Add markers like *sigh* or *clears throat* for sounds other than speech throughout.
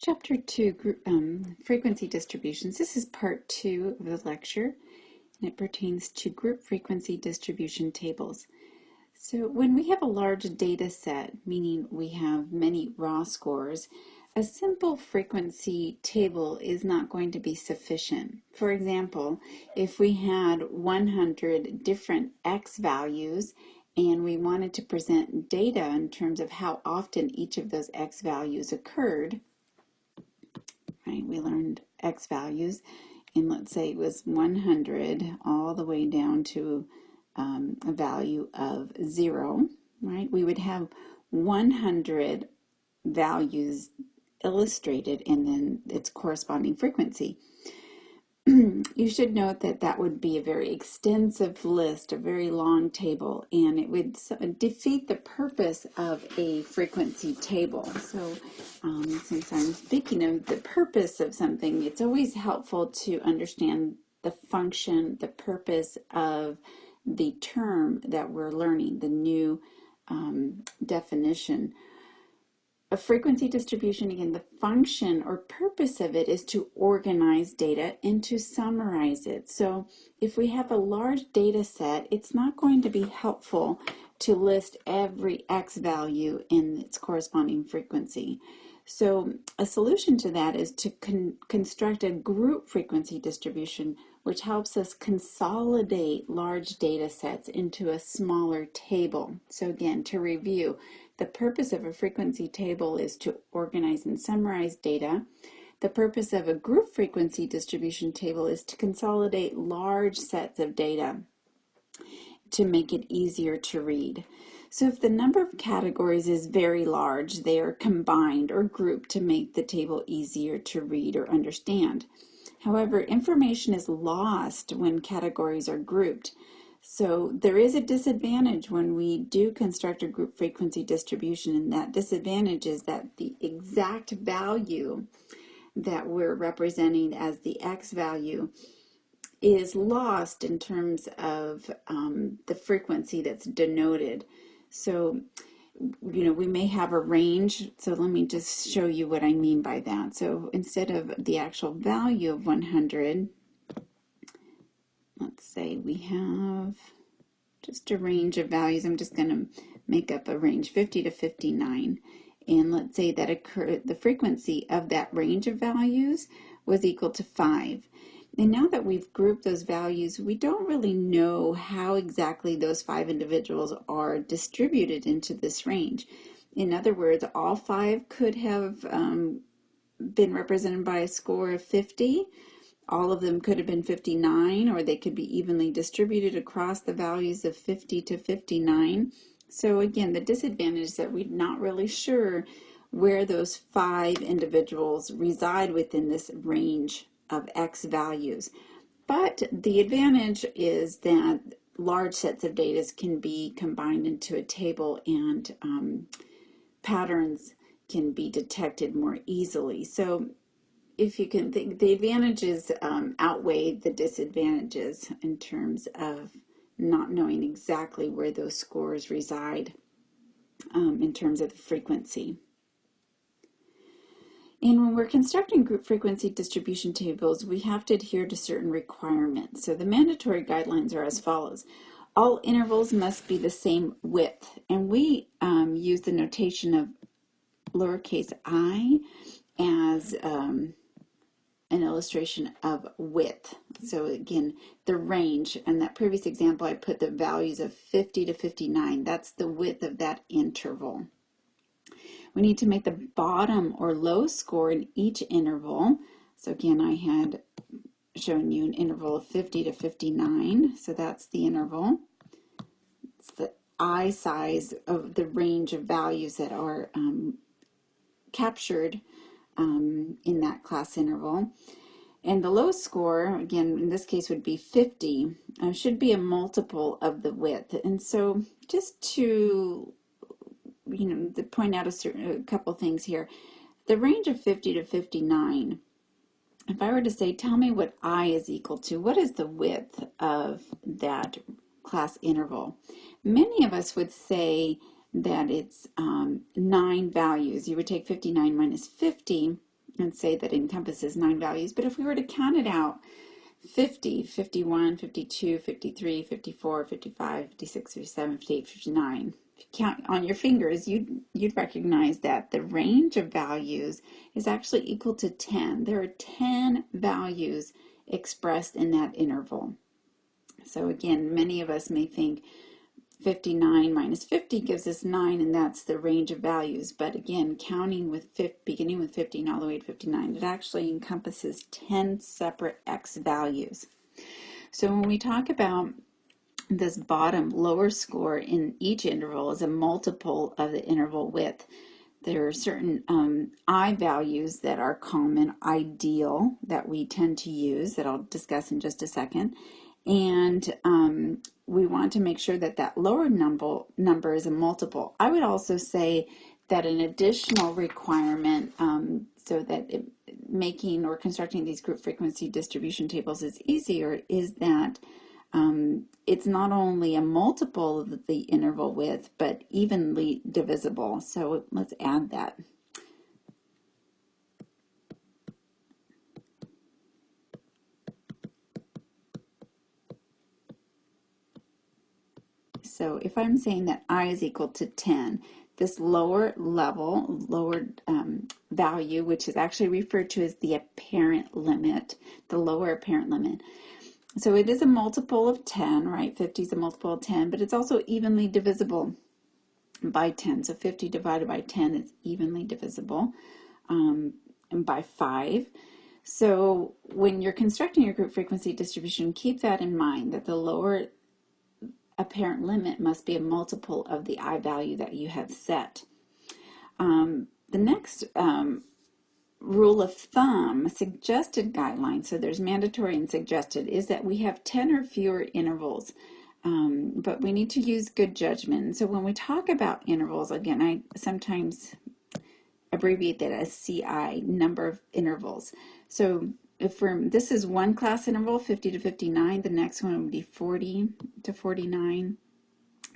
Chapter 2, group, um, Frequency Distributions. This is part 2 of the lecture, and it pertains to group frequency distribution tables. So when we have a large data set, meaning we have many raw scores, a simple frequency table is not going to be sufficient. For example, if we had 100 different x values and we wanted to present data in terms of how often each of those x values occurred, right? We learned x values, and let's say it was 100 all the way down to um, a value of zero, right? We would have 100 values illustrated and then its corresponding frequency. *clears throat* you should note that that would be a very extensive list, a very long table, and it would defeat the purpose of a frequency table. So um, since I'm speaking of the purpose of something, it's always helpful to understand the function, the purpose of the term that we're learning, the new um, definition a frequency distribution, again, the function or purpose of it is to organize data and to summarize it. So if we have a large data set, it's not going to be helpful to list every x value in its corresponding frequency. So a solution to that is to con construct a group frequency distribution, which helps us consolidate large data sets into a smaller table. So again, to review, the purpose of a frequency table is to organize and summarize data. The purpose of a group frequency distribution table is to consolidate large sets of data to make it easier to read. So if the number of categories is very large, they are combined or grouped to make the table easier to read or understand. However, information is lost when categories are grouped. So there is a disadvantage when we do construct a group frequency distribution, and that disadvantage is that the exact value that we're representing as the x value is lost in terms of um, the frequency that's denoted. So, you know, we may have a range. So let me just show you what I mean by that. So instead of the actual value of 100, let's say we have just a range of values. I'm just going to make up a range 50 to 59. And let's say that the frequency of that range of values was equal to 5. And now that we've grouped those values, we don't really know how exactly those five individuals are distributed into this range. In other words, all five could have um, been represented by a score of 50, all of them could have been 59 or they could be evenly distributed across the values of 50 to 59. So again, the disadvantage is that we're not really sure where those five individuals reside within this range of X values. But the advantage is that large sets of data can be combined into a table and um, patterns can be detected more easily. So if you can think, the advantages um, outweigh the disadvantages in terms of not knowing exactly where those scores reside um, in terms of the frequency. And when we're constructing group frequency distribution tables, we have to adhere to certain requirements. So the mandatory guidelines are as follows. All intervals must be the same width, and we um, use the notation of lowercase i as um, an illustration of width. So again, the range, and that previous example I put the values of 50 to 59. That's the width of that interval. We need to make the bottom or low score in each interval. So again, I had shown you an interval of 50 to 59. So that's the interval. It's the I size of the range of values that are um, captured um, in that class interval. And the low score, again, in this case would be 50, uh, should be a multiple of the width. And so just to, you know, to point out a, certain, a couple things here, the range of 50 to 59, if I were to say, tell me what I is equal to, what is the width of that class interval? Many of us would say that it's um, nine values. You would take 59 minus 50, and say that encompasses nine values. But if we were to count it out, 50, 51, 52, 53, 54, 55, 56, 57, 58, 59. If you count on your fingers, you'd, you'd recognize that the range of values is actually equal to 10. There are 10 values expressed in that interval. So again, many of us may think 59 minus 50 gives us 9, and that's the range of values. But again, counting with 50, beginning with 15 all the way to 59, it actually encompasses 10 separate x values. So when we talk about this bottom lower score in each interval is a multiple of the interval width. There are certain um, I values that are common, ideal, that we tend to use that I'll discuss in just a second. And um, we want to make sure that that lower number, number is a multiple. I would also say that an additional requirement um, so that it, making or constructing these group frequency distribution tables is easier is that um, it's not only a multiple of the interval width, but evenly divisible. So let's add that. So if I'm saying that i is equal to 10, this lower level, lower um, value, which is actually referred to as the apparent limit, the lower apparent limit. So it is a multiple of 10, right? 50 is a multiple of 10, but it's also evenly divisible by 10. So 50 divided by 10 is evenly divisible um, and by 5. So when you're constructing your group frequency distribution, keep that in mind, that the lower apparent limit must be a multiple of the I value that you have set. Um, the next um, rule of thumb, suggested guideline, so there's mandatory and suggested, is that we have 10 or fewer intervals. Um, but we need to use good judgment. So when we talk about intervals, again, I sometimes abbreviate that as CI, number of intervals. So if we're, this is one class interval, 50 to 59, the next one would be 40 to 49,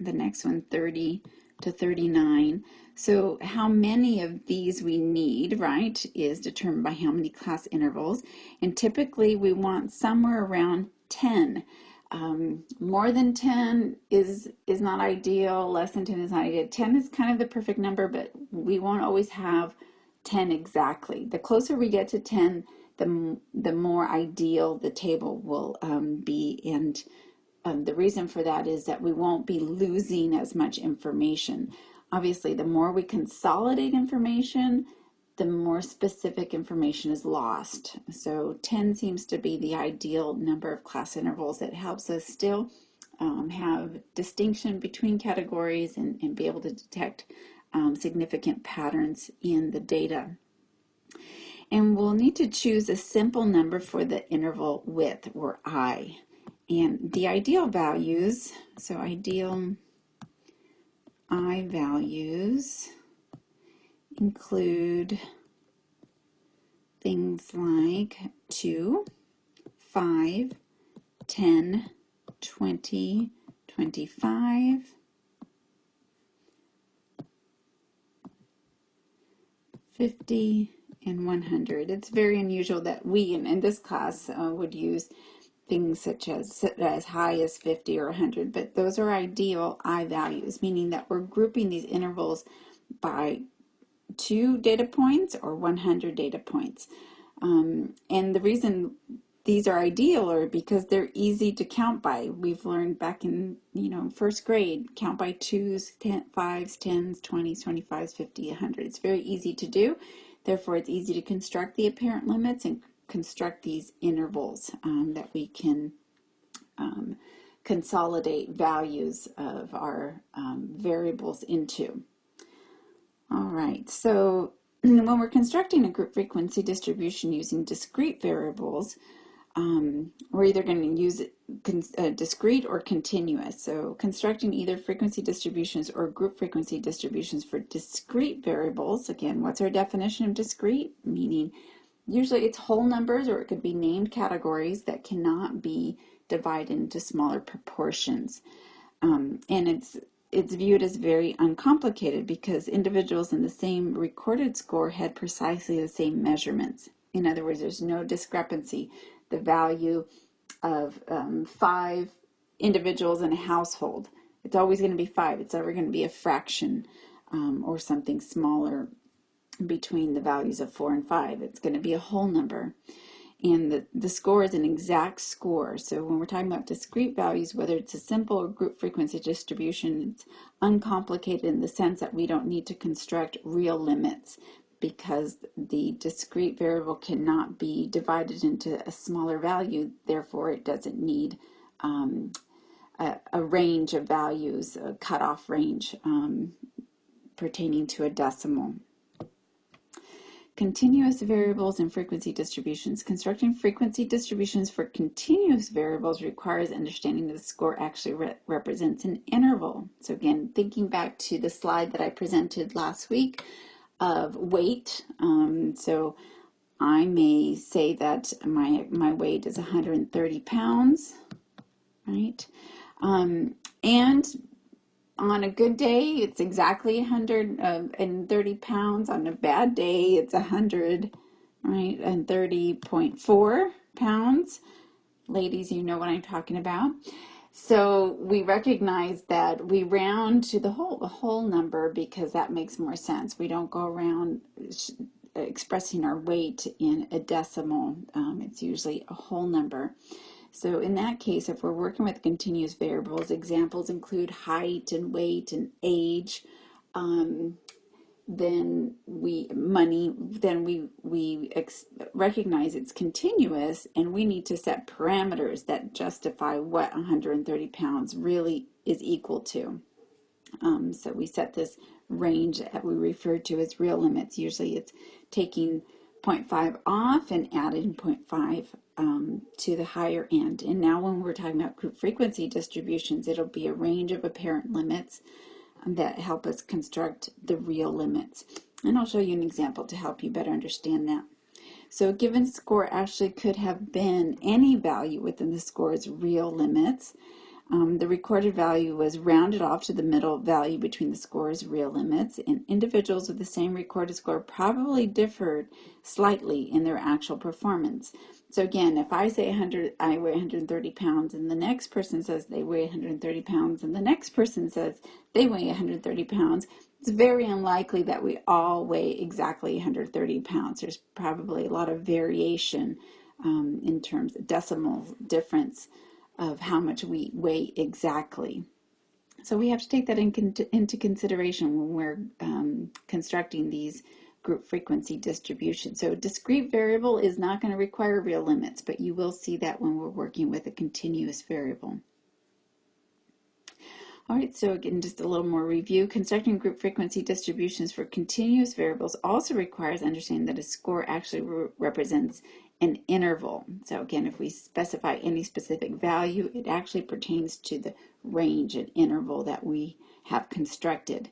the next one 30 to 39. So how many of these we need, right, is determined by how many class intervals. And typically we want somewhere around 10. Um, more than 10 is is not ideal, less than 10 is not ideal. 10 is kind of the perfect number, but we won't always have 10 exactly. The closer we get to 10, the, the more ideal the table will um, be. And um, the reason for that is that we won't be losing as much information. Obviously, the more we consolidate information, the more specific information is lost. So 10 seems to be the ideal number of class intervals that helps us still um, have distinction between categories and, and be able to detect um, significant patterns in the data. And we'll need to choose a simple number for the interval width, or i. And the ideal values, so ideal i values include things like 2, 5, 10, 20, 25, 50, and 100. It's very unusual that we in, in this class uh, would use things such as as high as 50 or 100, but those are ideal I values, meaning that we're grouping these intervals by two data points or 100 data points. Um, and the reason these are ideal are because they're easy to count by. We've learned back in, you know, first grade, count by twos, ten, fives, tens, 20s, 25s, 50, a 100. It's very easy to do. Therefore, it's easy to construct the apparent limits and construct these intervals um, that we can um, consolidate values of our um, variables into. All right, so *clears throat* when we're constructing a group frequency distribution using discrete variables, um, we're either going to use uh, discrete or continuous. So constructing either frequency distributions or group frequency distributions for discrete variables. Again, what's our definition of discrete? Meaning usually it's whole numbers or it could be named categories that cannot be divided into smaller proportions. Um, and it's it's viewed as very uncomplicated because individuals in the same recorded score had precisely the same measurements. In other words, there's no discrepancy. The value of um, five individuals in a household, it's always going to be five. It's never going to be a fraction um, or something smaller between the values of four and five. It's going to be a whole number and the, the score is an exact score. So when we're talking about discrete values, whether it's a simple or group frequency distribution, it's uncomplicated in the sense that we don't need to construct real limits because the discrete variable cannot be divided into a smaller value, therefore it doesn't need um, a, a, range of values, a cutoff range um, pertaining to a decimal. Continuous variables and frequency distributions. Constructing frequency distributions for continuous variables requires understanding that the score actually re represents an interval. So again, thinking back to the slide that I presented last week of weight. Um, so I may say that my, my weight is 130 pounds, right? Um, and on a good day, it's exactly 130 pounds. On a bad day, it's 100, right, and 30.4 pounds. Ladies, you know what I'm talking about. So we recognize that we round to the whole, the whole number because that makes more sense. We don't go around expressing our weight in a decimal. Um, it's usually a whole number. So in that case, if we're working with continuous variables, examples include height and weight and age, um, then we money then we we recognize it's continuous and we need to set parameters that justify what 130 pounds really is equal to. Um, so we set this range that we refer to as real limits. Usually it's taking 0.5 off and adding 0.5 um, to the higher end. And now when we're talking about group frequency distributions, it'll be a range of apparent limits that help us construct the real limits. And I'll show you an example to help you better understand that. So a given score actually could have been any value within the score's real limits. Um, the recorded value was rounded off to the middle value between the score's real limits, and individuals with the same recorded score probably differed slightly in their actual performance. So again, if I say 100, I weigh 130 pounds, and the next person says they weigh 130 pounds, and the next person says they weigh 130 pounds, it's very unlikely that we all weigh exactly 130 pounds. There's probably a lot of variation um, in terms of decimal difference of how much we weigh exactly. So we have to take that in, into consideration when we're um, constructing these group frequency distribution. So a discrete variable is not going to require real limits, but you will see that when we're working with a continuous variable. All right, so again, just a little more review. Constructing group frequency distributions for continuous variables also requires understanding that a score actually re represents an interval. So again, if we specify any specific value, it actually pertains to the range and interval that we have constructed.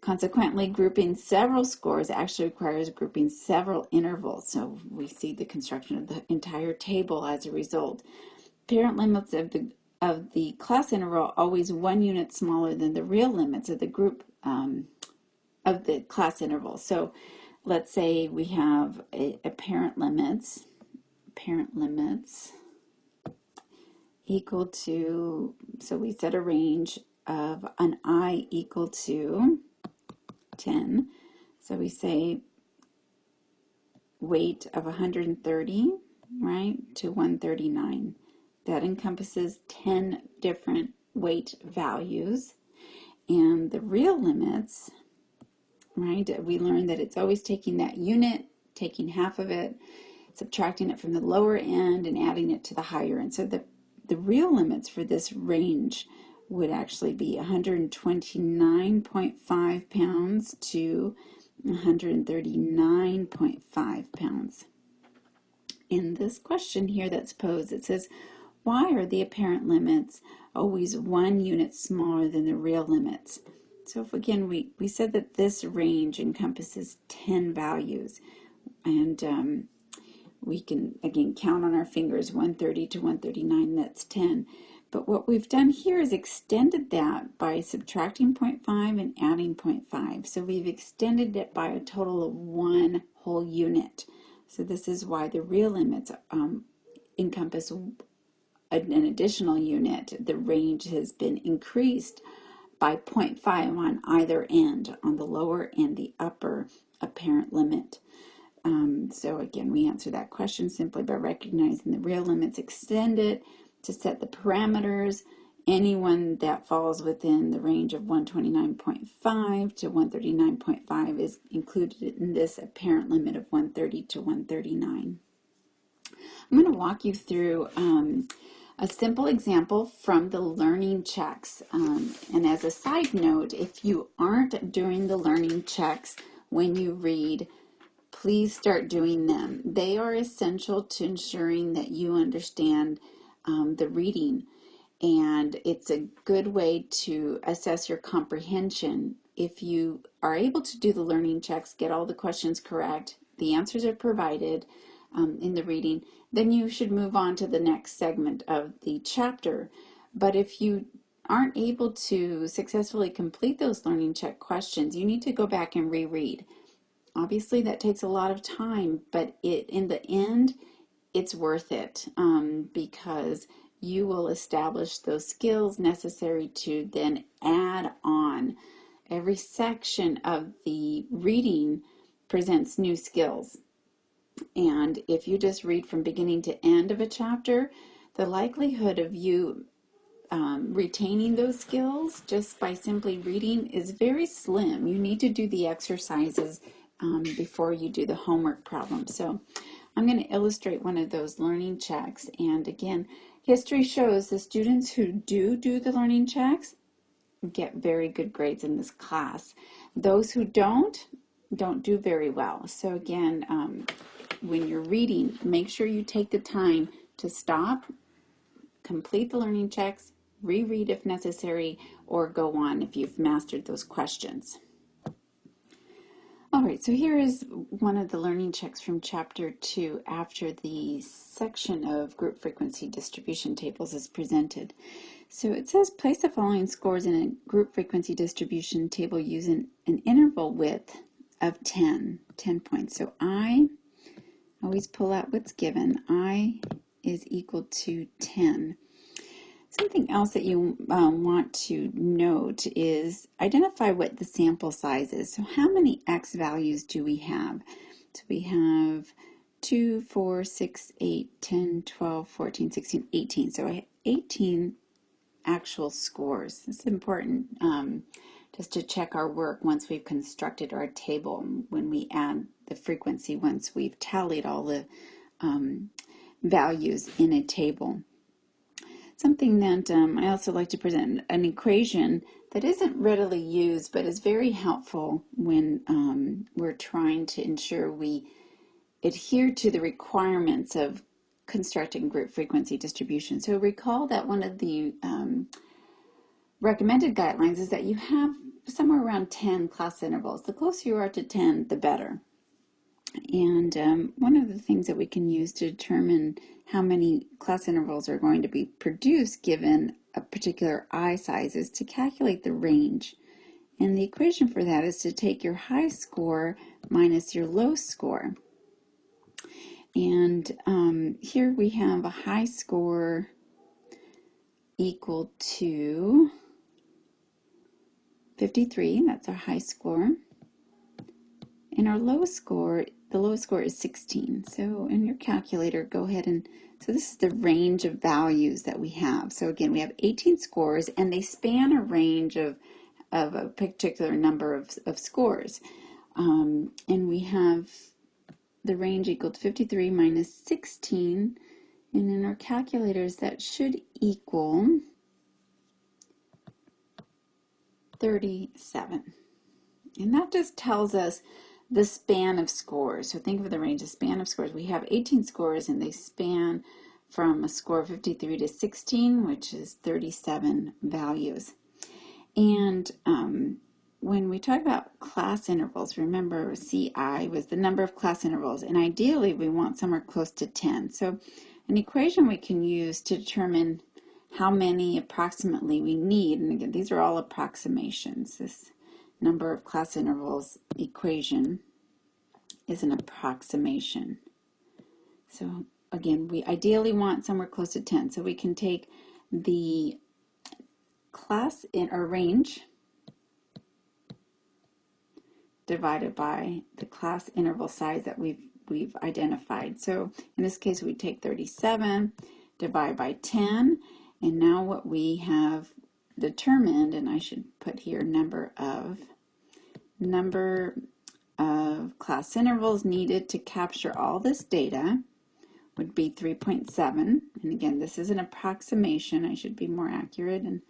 Consequently, grouping several scores actually requires grouping several intervals. So we see the construction of the entire table as a result. Parent limits of the of the class interval always one unit smaller than the real limits of the group um, of the class interval. So let's say we have a, apparent limits, parent limits equal to, so we set a range of an i equal to 10. So we say weight of 130, right, to 139. That encompasses 10 different weight values. And the real limits, right, we learned that it's always taking that unit, taking half of it, subtracting it from the lower end and adding it to the higher end. So the, the real limits for this range would actually be 129.5 pounds to 139.5 pounds. In this question here that's posed, it says, why are the apparent limits always one unit smaller than the real limits? So if again, we, we said that this range encompasses 10 values and um, we can again count on our fingers 130 to 139, that's 10. But what we've done here is extended that by subtracting 0.5 and adding 0.5. So we've extended it by a total of one whole unit. So this is why the real limits um, encompass an additional unit. The range has been increased by 0.5 on either end, on the lower and the upper apparent limit. Um, so again, we answer that question simply by recognizing the real limits extended to set the parameters. Anyone that falls within the range of 129.5 to 139.5 is included in this apparent limit of 130 to 139. I'm going to walk you through um, a simple example from the learning checks. Um, and as a side note, if you aren't doing the learning checks when you read, please start doing them. They are essential to ensuring that you understand um, the reading and it's a good way to assess your comprehension. If you are able to do the learning checks, get all the questions correct, the answers are provided um, in the reading, then you should move on to the next segment of the chapter. But if you aren't able to successfully complete those learning check questions, you need to go back and reread. Obviously, that takes a lot of time, but it in the end, it's worth it um, because you will establish those skills necessary to then add on. Every section of the reading presents new skills. And if you just read from beginning to end of a chapter, the likelihood of you um, retaining those skills just by simply reading is very slim. You need to do the exercises um, before you do the homework problem. So I'm going to illustrate one of those learning checks. And again, history shows the students who do do the learning checks get very good grades in this class. Those who don't, don't do very well. So again, um, when you're reading, make sure you take the time to stop, complete the learning checks, reread if necessary, or go on if you've mastered those questions. All right, so here is one of the learning checks from chapter two after the section of group frequency distribution tables is presented. So it says place the following scores in a group frequency distribution table using an interval width of 10, 10 points. So I always pull out what's given. I is equal to 10. Something else that you um, want to note is identify what the sample size is. So how many x values do we have? So we have 2, 4, 6, 8, 10, 12, 14, 16, 18. So I have 18 actual scores. It's important um, just to check our work once we've constructed our table when we add the frequency once we've tallied all the um, values in a table. Something that um, I also like to present an equation that isn't readily used but is very helpful when um, we're trying to ensure we adhere to the requirements of constructing group frequency distribution. So recall that one of the um, recommended guidelines is that you have somewhere around 10 class intervals. The closer you are to 10, the better. And um, one of the things that we can use to determine how many class intervals are going to be produced given a particular I size is to calculate the range. And the equation for that is to take your high score minus your low score. And um, here we have a high score equal to 53, that's our high score. And our low score the lowest score is 16. So in your calculator, go ahead and, so this is the range of values that we have. So again, we have 18 scores and they span a range of, of a particular number of, of scores. Um, and we have the range equal to 53 minus 16. And in our calculators, that should equal 37. And that just tells us the span of scores. So think of the range, the span of scores. We have 18 scores and they span from a score of 53 to 16, which is 37 values. And um, when we talk about class intervals, remember CI was the number of class intervals, and ideally we want somewhere close to 10. So an equation we can use to determine how many approximately we need. And again, these are all approximations. This number of class intervals equation is an approximation. So again, we ideally want somewhere close to 10. So we can take the class in or range divided by the class interval size that we've we've identified. So in this case, we take 37, divide by 10, and now what we have determined, and I should put here number of, number of class intervals needed to capture all this data would be 3.7. And again, this is an approximation. I should be more accurate in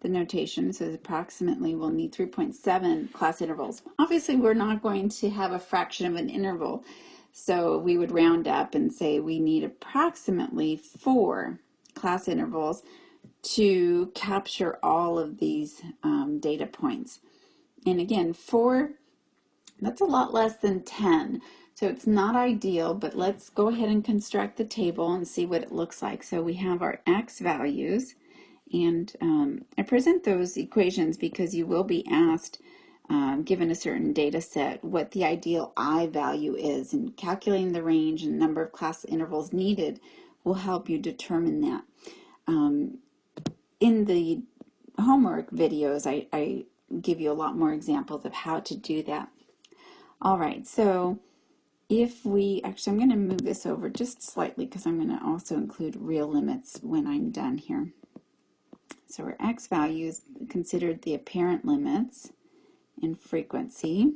the notation. So approximately we'll need 3.7 class intervals. Obviously, we're not going to have a fraction of an interval. So we would round up and say we need approximately four class intervals to capture all of these um, data points. And again, four, that's a lot less than 10. So it's not ideal, but let's go ahead and construct the table and see what it looks like. So we have our x values, and um, I present those equations because you will be asked, um, given a certain data set, what the ideal I value is, and calculating the range and number of class intervals needed will help you determine that. Um, in the homework videos, I, I give you a lot more examples of how to do that. All right, so if we, actually I'm going to move this over just slightly because I'm going to also include real limits when I'm done here. So our x values considered the apparent limits in frequency.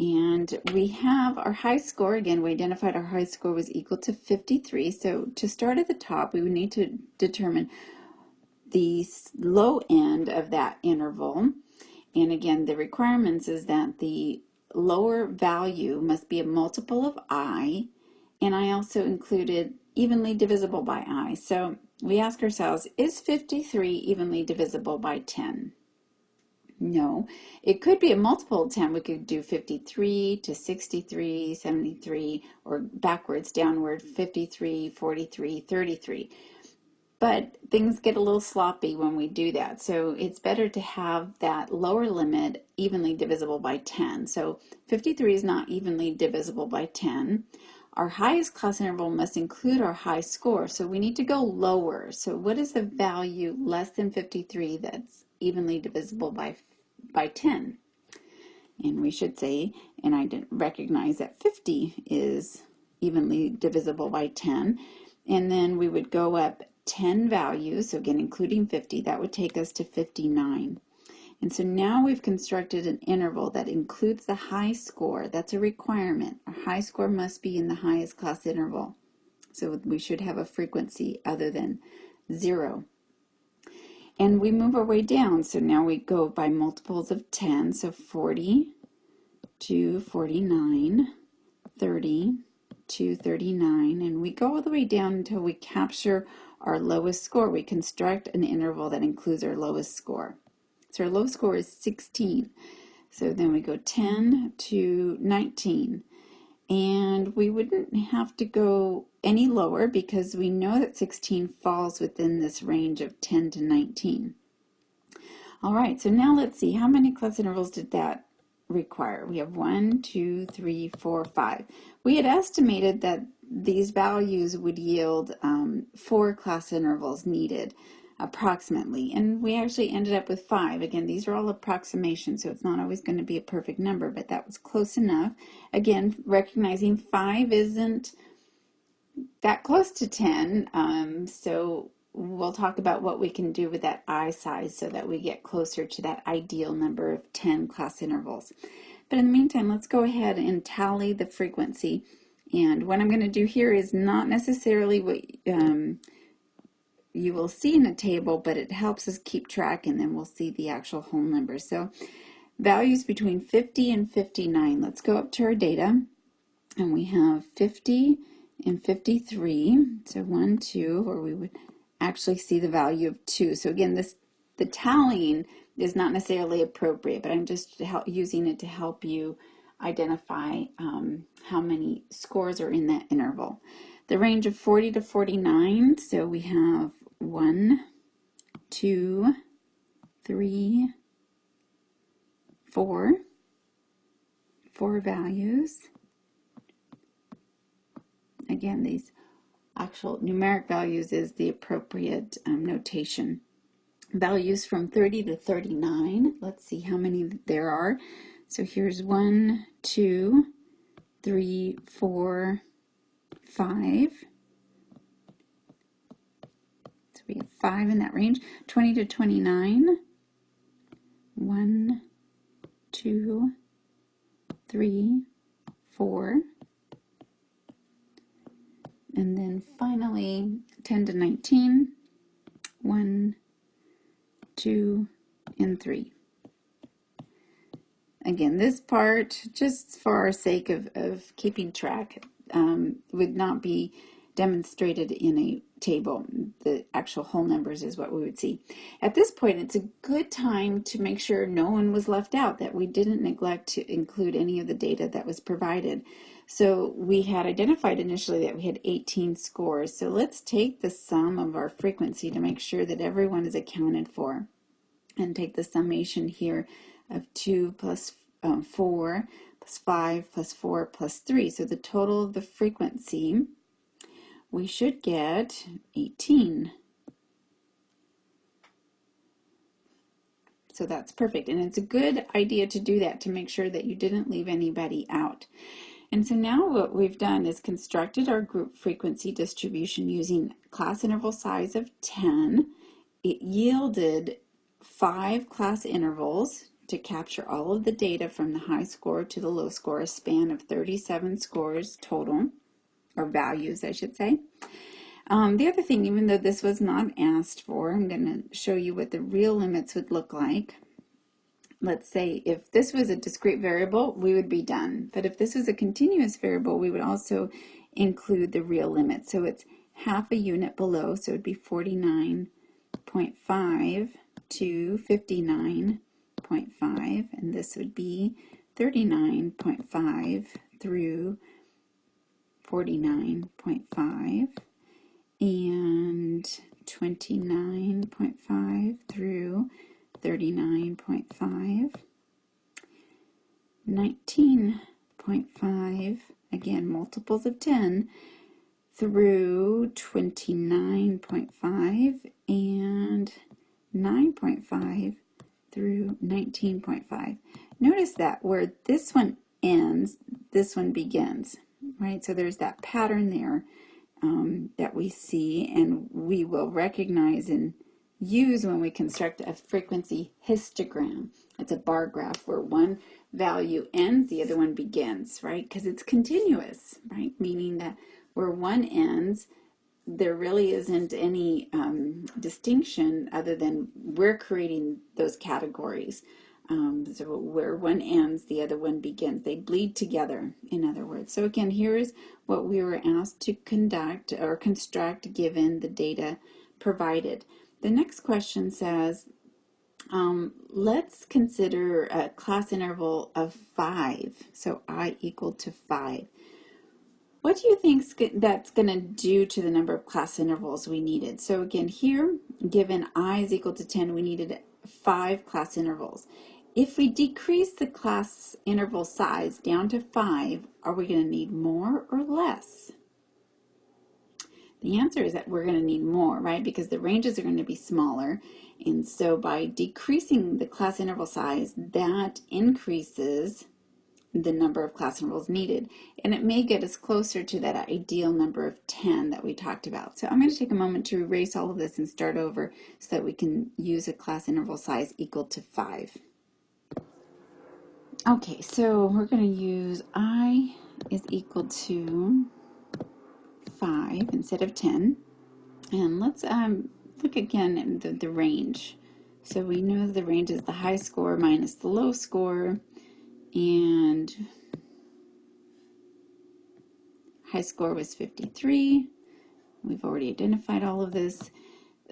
And we have our high score, again, we identified our high score was equal to 53. So to start at the top, we would need to determine the low end of that interval. And again, the requirements is that the lower value must be a multiple of i, and I also included evenly divisible by i. So we ask ourselves, is 53 evenly divisible by 10? No, it could be a multiple of 10. We could do 53 to 63, 73, or backwards, downward, 53, 43, 33. But things get a little sloppy when we do that. So it's better to have that lower limit evenly divisible by 10. So 53 is not evenly divisible by 10. Our highest class interval must include our high score. So we need to go lower. So what is the value less than 53 that's evenly divisible by, by 10? And we should say, and I didn't recognize that 50 is evenly divisible by 10. And then we would go up 10 values, so again, including 50, that would take us to 59. And so now we've constructed an interval that includes the high score. That's a requirement. A high score must be in the highest class interval. So we should have a frequency other than zero. And we move our way down. So now we go by multiples of 10. So 40 to 49, 30 to 39. And we go all the way down until we capture our lowest score. We construct an interval that includes our lowest score. So our lowest score is 16. So then we go 10 to 19. And we wouldn't have to go any lower because we know that 16 falls within this range of 10 to 19. All right, so now let's see, how many class intervals did that require? We have one, two, three, four, five. We had estimated that these values would yield um, four class intervals needed approximately. And we actually ended up with five. Again these are all approximations so it's not always going to be a perfect number but that was close enough. Again recognizing five isn't that close to 10 um, so we'll talk about what we can do with that I size so that we get closer to that ideal number of 10 class intervals. But in the meantime let's go ahead and tally the frequency and what I'm going to do here is not necessarily what um, you will see in a table, but it helps us keep track and then we'll see the actual whole number. So values between 50 and 59. Let's go up to our data and we have 50 and 53. So 1, 2, or we would actually see the value of 2. So again, this the tallying is not necessarily appropriate, but I'm just using it to help you identify um, how many scores are in that interval. The range of 40 to 49, so we have one, two, three, four, four values. Again, these actual numeric values is the appropriate um, notation. Values from 30 to 39. Let's see how many there are. So here's one, two, three, four, five. So we have five in that range. 20 to 29. One, two, three, four. And then finally 10 to 19. One, two, and three. Again, this part, just for our sake of, of keeping track, um, would not be demonstrated in a table. The actual whole numbers is what we would see. At this point, it's a good time to make sure no one was left out, that we didn't neglect to include any of the data that was provided. So we had identified initially that we had 18 scores. So let's take the sum of our frequency to make sure that everyone is accounted for. And take the summation here of 2 plus, um, 4 plus 5 plus 4 plus 3. So the total of the frequency, we should get 18. So that's perfect. And it's a good idea to do that to make sure that you didn't leave anybody out. And so now what we've done is constructed our group frequency distribution using class interval size of 10. It yielded five class intervals to capture all of the data from the high score to the low score, a span of 37 scores total, or values, I should say. Um, the other thing, even though this was not asked for, I'm going to show you what the real limits would look like. Let's say if this was a discrete variable, we would be done. But if this was a continuous variable, we would also include the real limit. So it's half a unit below, so it would be 49.5 to 59 49.5 and this would be 39.5 through 49.5 and 29.5 through 39.5 19.5 again multiples of 10 through 29.5 and 9.5 through 19.5. Notice that where this one ends, this one begins, right? So there's that pattern there um, that we see and we will recognize and use when we construct a frequency histogram. It's a bar graph where one value ends, the other one begins, right? Because it's continuous, right? Meaning that where one ends, there really isn't any um, distinction other than we're creating those categories. Um, so where one ends, the other one begins. They bleed together, in other words. So again, here's what we were asked to conduct or construct given the data provided. The next question says, um, let's consider a class interval of 5, so i equal to 5. What do you think that's going to do to the number of class intervals we needed? So again, here, given i is equal to 10, we needed five class intervals. If we decrease the class interval size down to five, are we going to need more or less? The answer is that we're going to need more, right? Because the ranges are going to be smaller. And so by decreasing the class interval size, that increases the number of class intervals needed. And it may get us closer to that ideal number of 10 that we talked about. So I'm going to take a moment to erase all of this and start over so that we can use a class interval size equal to 5. Okay, so we're going to use i is equal to 5 instead of 10. And let's um, look again at the, the range. So we know the range is the high score minus the low score and high score was 53. We've already identified all of this.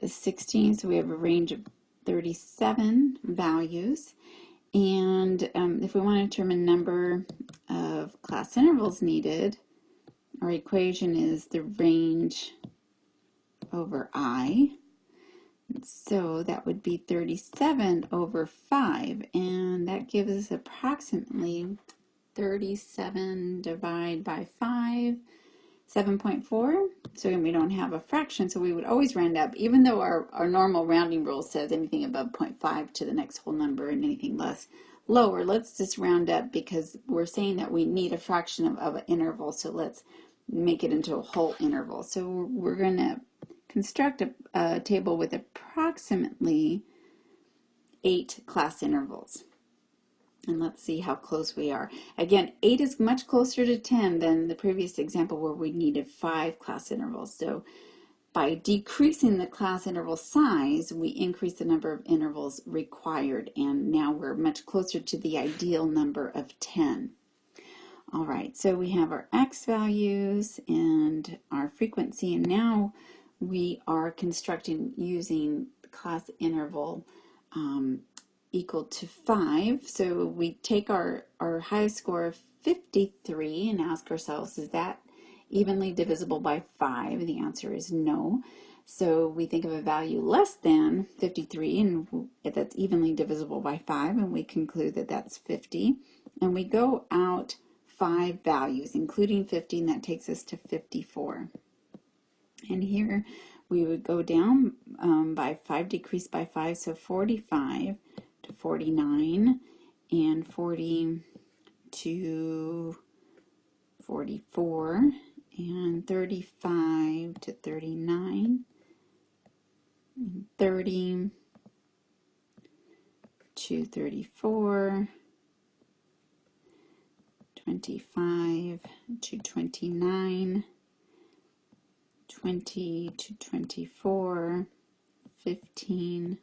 16, so we have a range of 37 values. And um, if we want to determine number of class intervals needed, our equation is the range over i. So that would be 37 over 5, and that gives us approximately 37 divided by 5, 7.4. So again, we don't have a fraction, so we would always round up, even though our, our normal rounding rule says anything above 0.5 to the next whole number and anything less lower. Let's just round up because we're saying that we need a fraction of, of an interval, so let's make it into a whole interval. So we're going to construct a, a table with approximately eight class intervals. And let's see how close we are. Again, 8 is much closer to 10 than the previous example where we needed 5 class intervals. So by decreasing the class interval size, we increase the number of intervals required. And now we're much closer to the ideal number of 10. All right, so we have our x values and our frequency. And now we are constructing using class interval um, equal to 5. So we take our, our highest score of 53 and ask ourselves, is that evenly divisible by 5? The answer is no. So we think of a value less than 53, and that's evenly divisible by 5, and we conclude that that's 50. And we go out five values, including 50, and that takes us to 54. And here we would go down um, by 5, decrease by 5, so 45 to 49, and 40 to 44, and 35 to 39, and 30 to 34, 25 to 29, 20 to 24, 15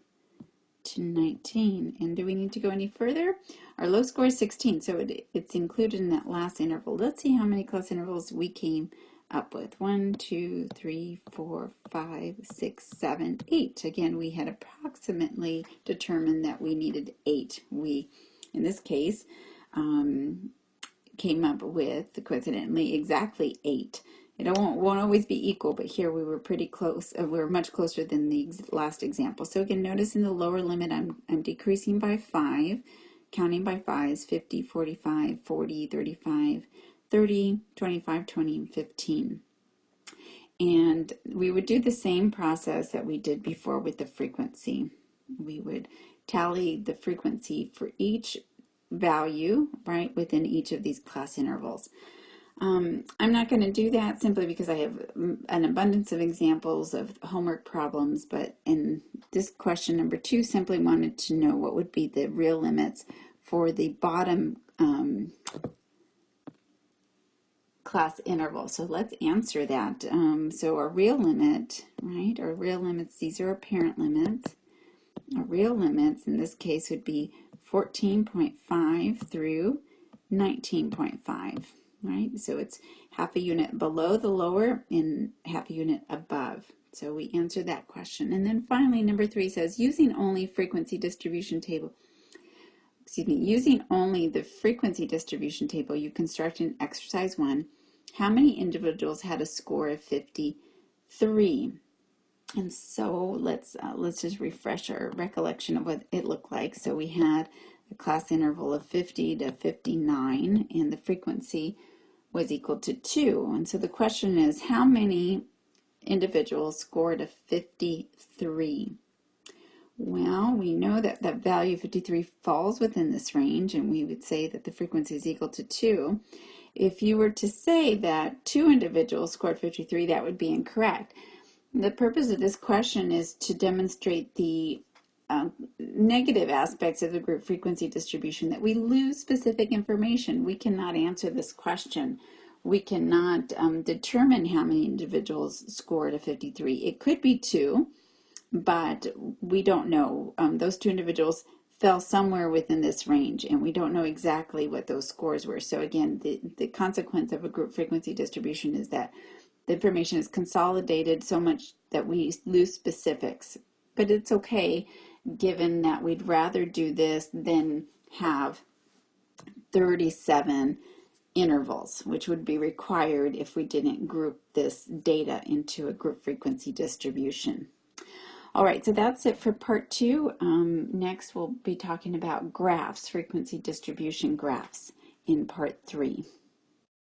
to 19. And do we need to go any further? Our low score is 16, so it, it's included in that last interval. Let's see how many class intervals we came up with. One, two, three, four, five, six, seven, eight. Again, we had approximately determined that we needed eight. We, in this case, um, came up with, coincidentally, exactly eight. It won't, won't always be equal, but here we were pretty close. Uh, we were much closer than the ex last example. So again, notice in the lower limit, I'm, I'm decreasing by 5, counting by 5s, 50, 45, 40, 35, 30, 25, 20, and 15. And we would do the same process that we did before with the frequency. We would tally the frequency for each value, right, within each of these class intervals. Um, I'm not going to do that simply because I have an abundance of examples of homework problems, but in this question number two, simply wanted to know what would be the real limits for the bottom um, class interval. So let's answer that. Um, so our real limit, right, our real limits, these are apparent limits. Our real limits in this case would be 14.5 through 19.5 right? So it's half a unit below the lower and half a unit above. So we answer that question. And then finally, number three says, using only frequency distribution table, excuse me, using only the frequency distribution table, you construct in exercise one, how many individuals had a score of 53? And so let's uh, let's just refresh our recollection of what it looked like. So we had a class interval of 50 to 59 and the frequency was equal to 2. And so the question is, how many individuals scored a 53? Well, we know that that value 53 falls within this range, and we would say that the frequency is equal to 2. If you were to say that two individuals scored 53, that would be incorrect. The purpose of this question is to demonstrate the uh, negative aspects of the group frequency distribution that we lose specific information. We cannot answer this question. We cannot um, determine how many individuals scored a 53. It could be two, but we don't know. Um, those two individuals fell somewhere within this range and we don't know exactly what those scores were. So again, the, the consequence of a group frequency distribution is that the information is consolidated so much that we lose specifics. But it's okay given that we'd rather do this than have 37 intervals, which would be required if we didn't group this data into a group frequency distribution. All right, so that's it for part two. Um, next, we'll be talking about graphs, frequency distribution graphs in part three.